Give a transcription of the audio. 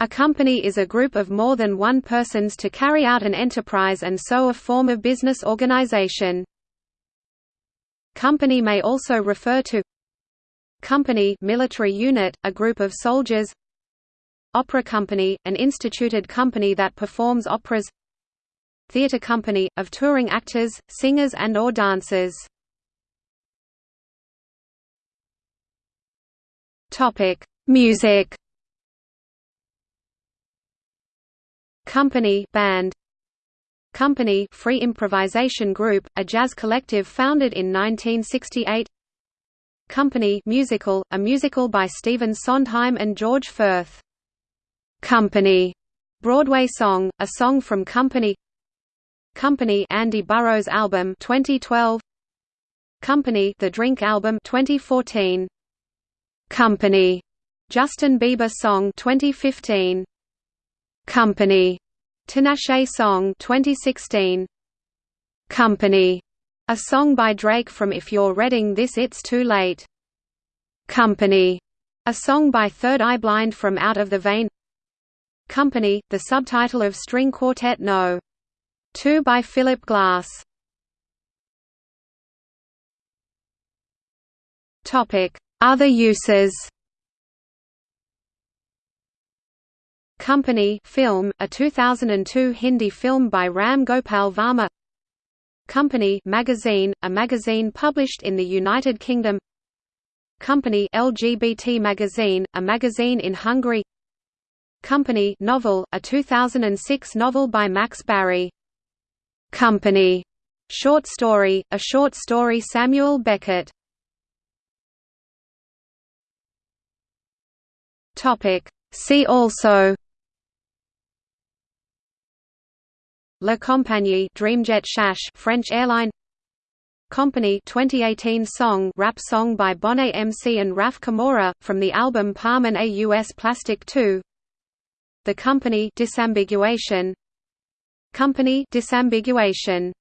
A company is a group of more than one persons to carry out an enterprise and so a form of business organization. Company may also refer to Company military unit, a group of soldiers Opera company, an instituted company that performs operas Theatre company, of touring actors, singers and or dancers Music Company band. Company Free Improvisation Group, a jazz collective founded in 1968 Company musical, a musical by Stephen Sondheim and George Furth. Company Broadway song, a song from Company. Company Andy Burrows album 2012 Company The Drink album 2014 Company Justin Bieber song 2015 Company, Tinashe song 2016. Company, a song by Drake from If You're Reading This It's Too Late. Company, a song by Third Eye Blind from Out of the Vein. Company, the subtitle of string quartet No. 2 by Philip Glass. Topic: Other uses. Company film, a 2002 Hindi film by Ram Gopal Varma. Company magazine, a magazine published in the United Kingdom. Company LGBT magazine, a magazine in Hungary. Company novel, a 2006 novel by Max Barry. Company. Short story, a short story Samuel Beckett. See also La Compagnie Dreamjet Chash French airline. Company 2018 song rap song by Bonez MC and RAF Camora from the album Palmen aus Plastik 2 The Company Disambiguation. Company Disambiguation